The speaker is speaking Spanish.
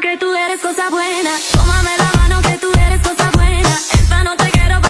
que tú eres cosa